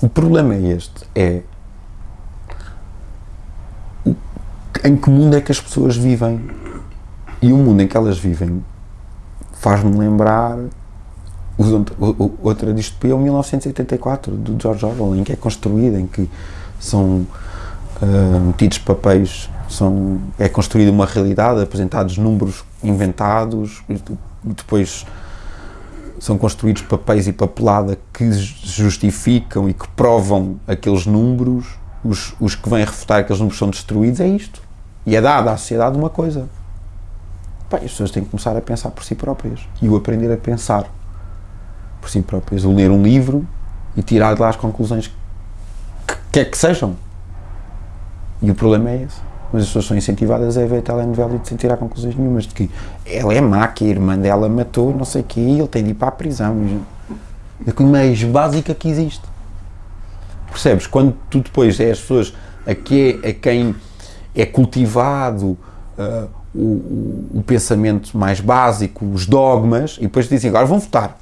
O problema é este, é em que mundo é que as pessoas vivem? E o mundo em que elas vivem faz-me lembrar outra distopia, o 1984, do George Orwell, em que é construída, em que são ah, metidos papéis, são, é construída uma realidade, apresentados números inventados, e depois são construídos papéis e papelada que justificam e que provam aqueles números, os, os que vêm refutar aqueles números são destruídos, é isto. E é dada à sociedade uma coisa. Pá, as pessoas têm que começar a pensar por si próprias e o aprender a pensar por si próprias, o ler um livro e tirar de lá as conclusões que quer que sejam. E o problema é esse. Mas as pessoas são incentivadas a ver a telenovela e sem tirar conclusões nenhumas de que ela é má, que a irmã dela matou, não sei o quê, ele tem de ir para a prisão. A coisa mais básica que existe. Percebes? Quando tu depois é as pessoas a, que é, a quem é cultivado o, o- o pensamento mais básico, os dogmas, e depois dizem agora vão votar.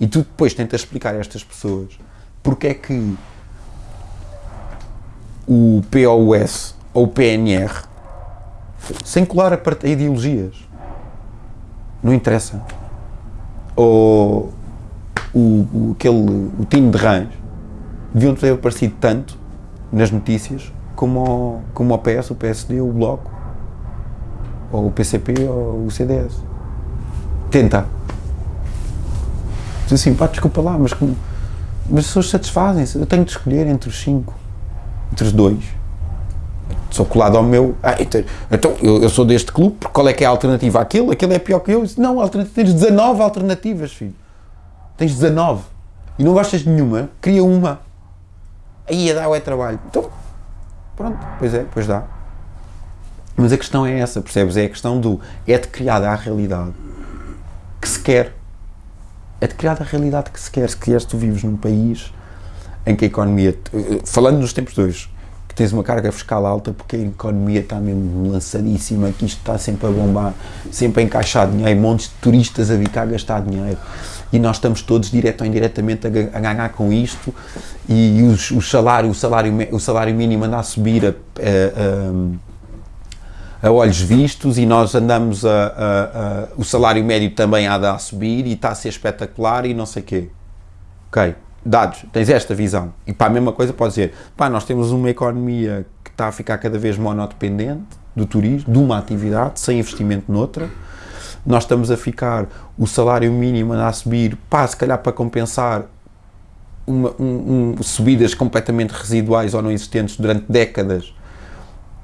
E tu depois tentas explicar a estas pessoas porque é que o POS ou PNR, sem colar a, part- a ideologias, não interessa. Ou o, o, aquele, o time de rãs deviam ter aparecido tanto nas notícias como o, como o PS, o PSD, o Bloco, ou o PCP ou o CDS. Tenta. Diz assim, pá, desculpa lá, mas, como, mas as pessoas satisfazem-se. Eu tenho de escolher entre os cinco, entre os dois. Sou colado ao meu. Ah, então, então, eu, eu sou deste clube, qual é que é a alternativa àquele? Aquele é pior que eu. Não, tens 19 alternativas, filho. Tens 19. E não gostas de nenhuma, cria uma. Aí a dar é trabalho. Então, pronto, pois é, pois dá. Mas a questão é essa, percebes? É a questão do. É de criada a realidade que se quer. É de criada a realidade que se quer. Se queres, tu vives num país em que a economia. eh, Falando nos tempos de hoje, tens uma carga fiscal alta porque a economia está mesmo lançadíssima, que isto está sempre a bombar, sempre a encaixar dinheiro, montes de turistas a vir cá gastar dinheiro. E nós estamos todos, direto ou indiretamente, a, ga- a ganhar com isto. E os, o, salário, o, salário, o salário mínimo anda a subir a- a- a- a olhos vistos e nós andamos a, o salário médio também anda a subir e está a ser espetacular e não sei quê. Ok, dados, tens esta visão. E para a mesma coisa podes dizer, pá, nós temos uma economia que está a ficar cada vez monodependente do turismo, de uma atividade, sem investimento noutra. Nós estamos a ficar, o salário mínimo anda a subir, pá, se calhar para compensar uma- um- um- subidas completamente residuais ou não existentes durante décadas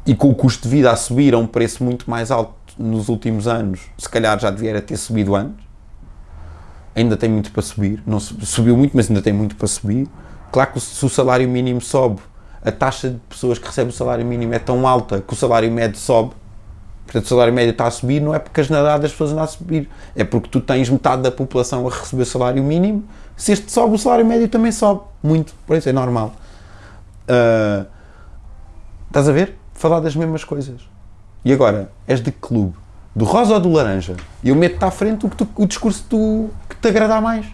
e com o custo de vida a subir a um preço muito mais alto nos últimos anos, se calhar já devia ter subido antes. Ainda tem muito para subir, não su- subiu muito, mas ainda tem muito para subir. Claro que se o salário mínimo sobe, a taxa de pessoas que recebem o salário mínimo é tão alta que o salário médio sobe. Portanto, o salário médio está a subir, não é porque a generalidade das pessoas anda a subir, é porque tu tens metade da população a receber o salário mínimo. Se este sobe, o salário médio também sobe. Muito, por isso é normal. Ah, Estás a ver? Falar das mesmas coisas. E agora, és de que clube? Do rosa ou do laranja? Eu meto-te à frente o, que tu- o discurso tu- que te agradar mais.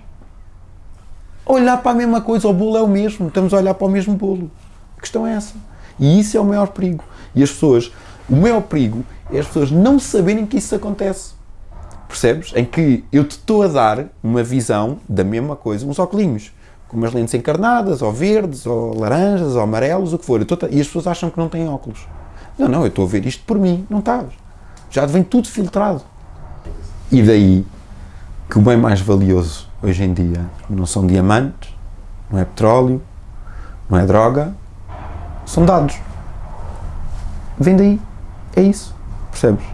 Olhar para a mesma coisa, o bolo é o mesmo, estamos a olhar para o mesmo bolo. A questão é essa. E isso é o maior perigo. E as pessoas, o maior perigo é as pessoas não saberem que isso acontece. Percebes? Em que eu te estou a dar uma visão da mesma coisa, uns óculos, com umas lentes encarnadas, ou verdes, ou laranjas, ou amarelos, o que for. E as pessoas acham que não têm óculos. Não, não, eu estou a ver isto por mim, não estás. Já vem tudo filtrado. E daí que o bem mais valioso hoje em dia não são diamantes, não é petróleo, não é droga, são dados. Vem daí. É isso. Percebes?